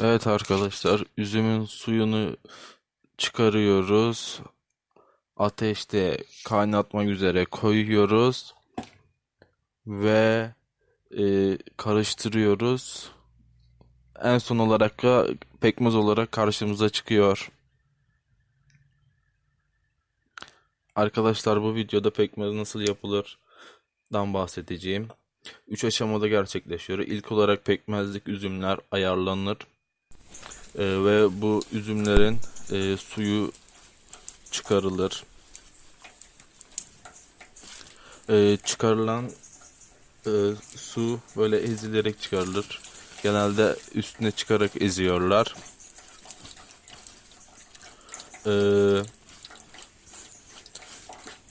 Evet arkadaşlar, üzümün suyunu çıkarıyoruz. Ateşte kaynatmak üzere koyuyoruz ve e, karıştırıyoruz. En son olarak da pekmez olarak karşımıza çıkıyor. Arkadaşlar bu videoda pekmez nasıl yapılırdan bahsedeceğim. Üç aşamada gerçekleşiyor. İlk olarak pekmezlik üzümler ayarlanır. Ee, ve bu üzümlerin e, suyu çıkarılır. Ee, çıkarılan e, su böyle ezilerek çıkarılır. Genelde üstüne çıkarak eziyorlar. Ee,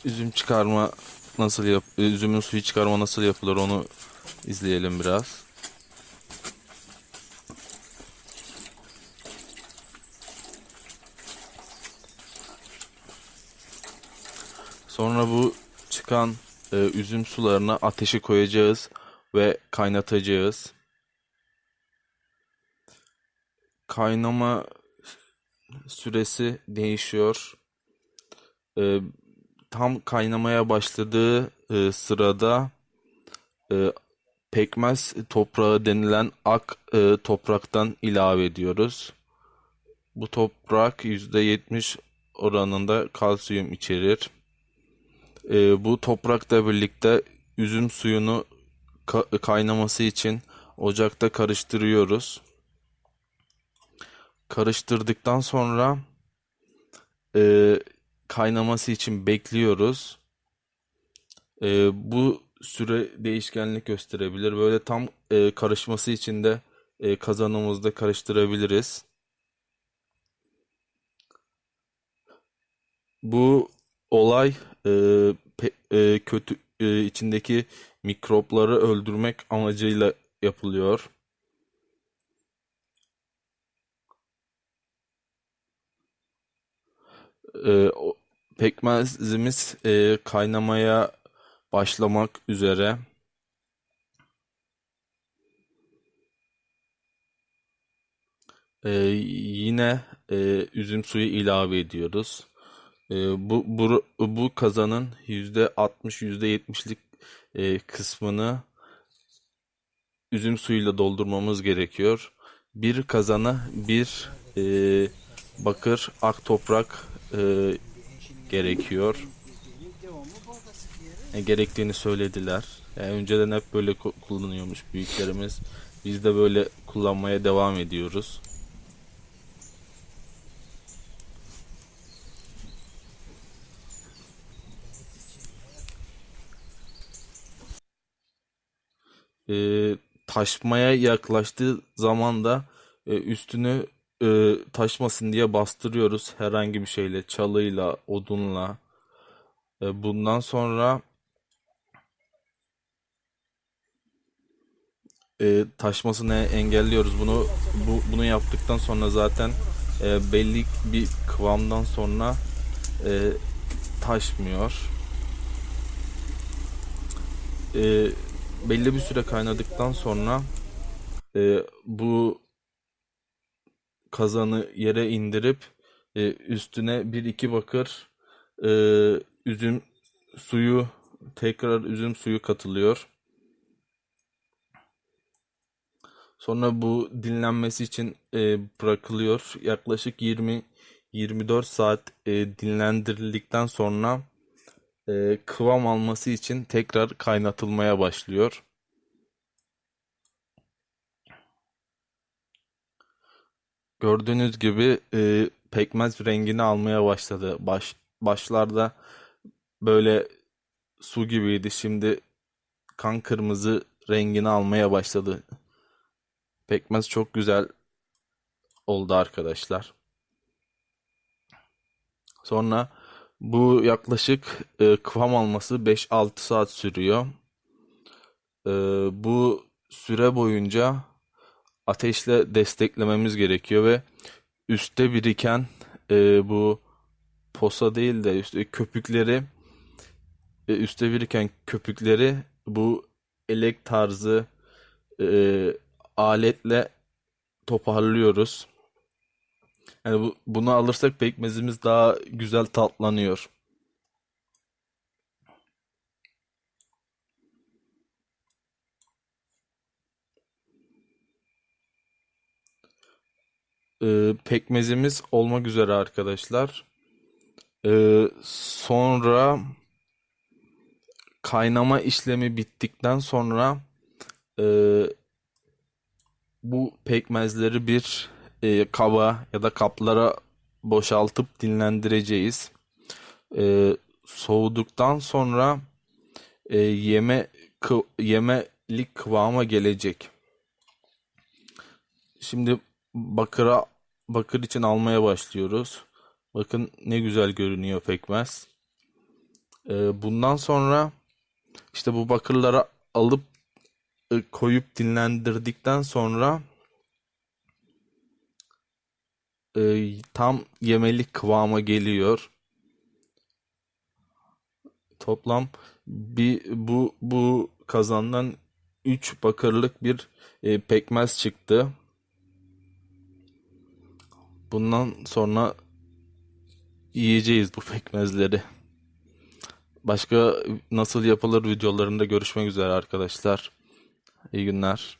üzüm çıkarma nasıl yap üzümün suyu çıkarma nasıl yapılır onu izleyelim biraz. Sonra bu çıkan e, üzüm sularına ateşe koyacağız ve kaynatacağız. Kaynama süresi değişiyor. E, tam kaynamaya başladığı e, sırada e, pekmez toprağı denilen ak e, topraktan ilave ediyoruz. Bu toprak %70 oranında kalsiyum içerir. E, bu toprakla birlikte üzüm suyunu ka- kaynaması için ocakta karıştırıyoruz. Karıştırdıktan sonra e, kaynaması için bekliyoruz. E, bu süre değişkenlik gösterebilir. Böyle tam e, karışması için de e, kazanımızda karıştırabiliriz. Bu olay e, pe- e, kötü e, içindeki mikropları öldürmek amacıyla yapılıyor. E, pekmezimiz e, kaynamaya başlamak üzere. E, yine e, üzüm suyu ilave ediyoruz. E, bu, bu, bu kazanın %60 %70'lik e, kısmını üzüm suyuyla doldurmamız gerekiyor. Bir kazana bir e, bakır ak toprak e, gerekiyor. E, gerektiğini söylediler. Yani önceden hep böyle ku- kullanıyormuş büyüklerimiz. Biz de böyle kullanmaya devam ediyoruz. E, taşmaya yaklaştığı zaman da e, üstünü e, taşmasın diye bastırıyoruz herhangi bir şeyle, çalıyla, odunla. E, bundan sonra e, taşmasını engelliyoruz. Bunu bu, bunu yaptıktan sonra zaten e, belli bir kıvamdan sonra e, taşmıyor. E, belli bir süre kaynadıktan sonra e, bu kazanı yere indirip e, üstüne bir iki bakır e, üzüm suyu tekrar üzüm suyu katılıyor. Sonra bu dinlenmesi için e, bırakılıyor. Yaklaşık 20-24 saat e, dinlendirildikten sonra e, kıvam alması için tekrar kaynatılmaya başlıyor. Gördüğünüz gibi e, pekmez rengini almaya başladı. Baş, başlarda böyle su gibiydi. Şimdi kan kırmızı rengini almaya başladı. Pekmez çok güzel oldu arkadaşlar. Sonra bu yaklaşık e, kıvam alması 5-6 saat sürüyor. E, bu süre boyunca ateşle desteklememiz gerekiyor ve üstte biriken e, bu posa değil de üstte köpükleri e, üstte biriken köpükleri bu elek tarzı e, aletle toparlıyoruz. Yani bu, bunu alırsak pekmezimiz daha güzel tatlanıyor. Ee, pekmezimiz olmak üzere arkadaşlar. Ee, sonra kaynama işlemi bittikten sonra e, bu pekmezleri bir e, kaba ya da kaplara boşaltıp dinlendireceğiz. Ee, soğuduktan sonra e, yeme kı- yemelik kıvama gelecek. Şimdi bakıra bakır için almaya başlıyoruz. Bakın ne güzel görünüyor pekmez. Ee, bundan sonra işte bu bakırları alıp e, koyup dinlendirdikten sonra e, tam yemelik kıvama geliyor. Toplam bir bu bu kazandan 3 bakırlık bir e, pekmez çıktı. Bundan sonra yiyeceğiz bu pekmezleri. Başka nasıl yapılır videolarında görüşmek üzere arkadaşlar. İyi günler.